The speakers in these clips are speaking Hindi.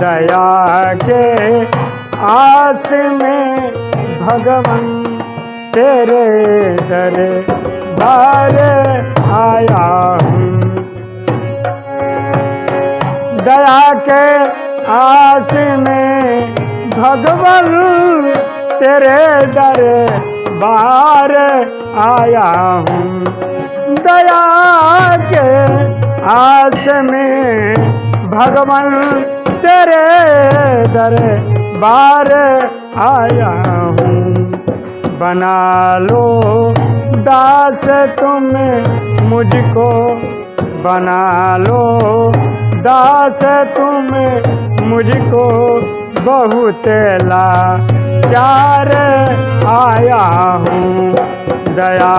दया के आस में भगवान तेरे दर बार आया हूँ। दया के आस में भगवान तेरे दर बार आया हूँ। दया के आस में भगवान तेरे दर बार आया हूँ। बना लो दास तुम मुझको। बना लो दास तुम मुझको। बहुत ला चार आया हूँ। दया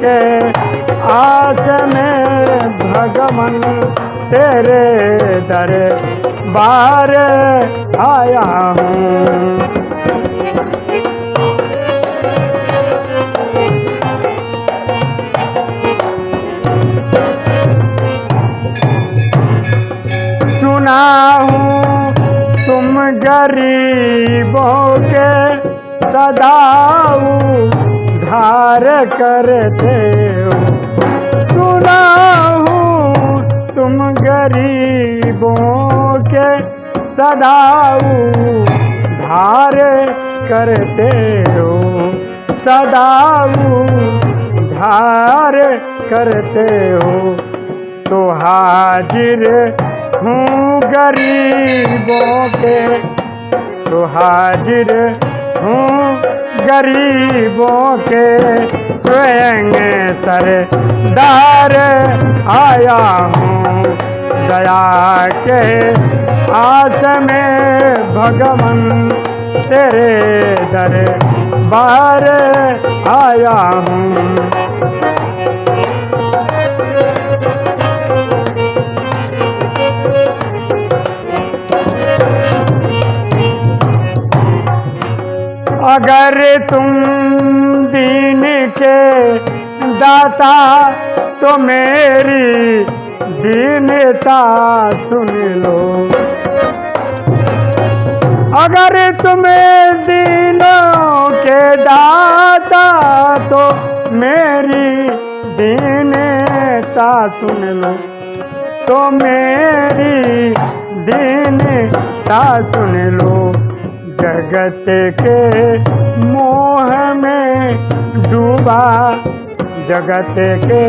के आस में भगवान तेरे दर बार आया हूँ। सुना हूँ तुम गरीबों के सदाऊ धार करते तुम गरीबों के सदाऊ धार करते हो। सदाऊ धार करते हो। तो हाजिर हूँ गरीबों के। तो हाजिर हूँ गरीबों के। स्वयं सर सरदार आया हूँ दया के आस में भगवान, तेरे दर बार आया हूँ। अगर तुम दीन के दाता तो मेरी दीनता सुन लो। अगर तुम्हें दीनों के दाता तो मेरी दीनता सुन लो। तो मेरी दीनता सुन लो। जगत के मोह में डूबा, जगत के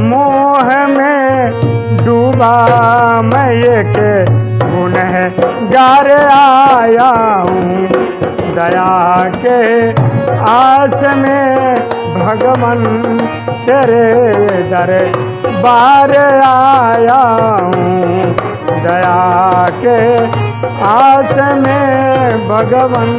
मोह गार आया हूँ। दया के आस में भगवान तेरे दर बार आया हूँ। दया के आस में भगवान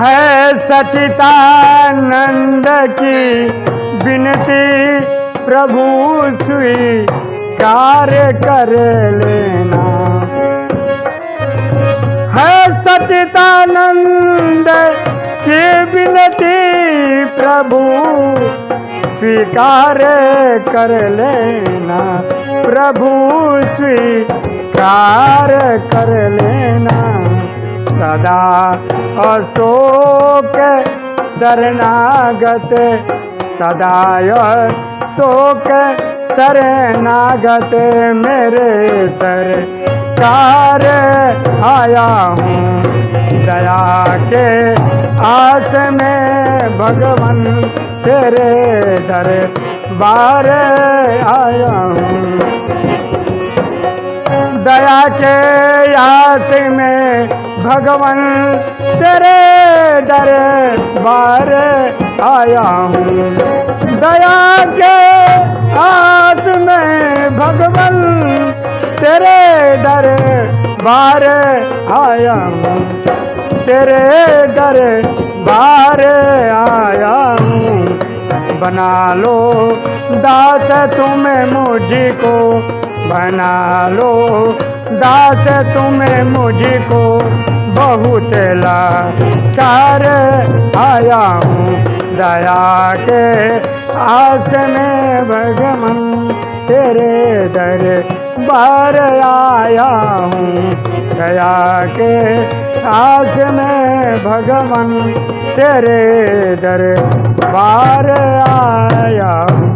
है सचितानंद की विनती। प्रभु स्वीकार कर लेना। है सचितानंद की विनती। प्रभु स्वीकार कर लेना। प्रभु स्वीकार कर लेना। सदा अशोक शरणागत, सदाय शोक शरणागत मेरे सरकार आया हूँ। दया के आस में भगवान तेरे दर बार आया हूँ। दया के आस में भगवान, तेरे दर बार आया हूँ। दया के हाथ में भगवान, तेरे दर बार आया हूँ। तेरे दर बार आया हूँ। बना लो दास तुम्हें मुझको, बना लो दास तुम्हें मुझको। बहुत लाचार आया हूँ। दया के आस में भगवन, तेरे दर बार आया हूँ। दया के आस में भगवन, तेरे दर बार आया हूँ।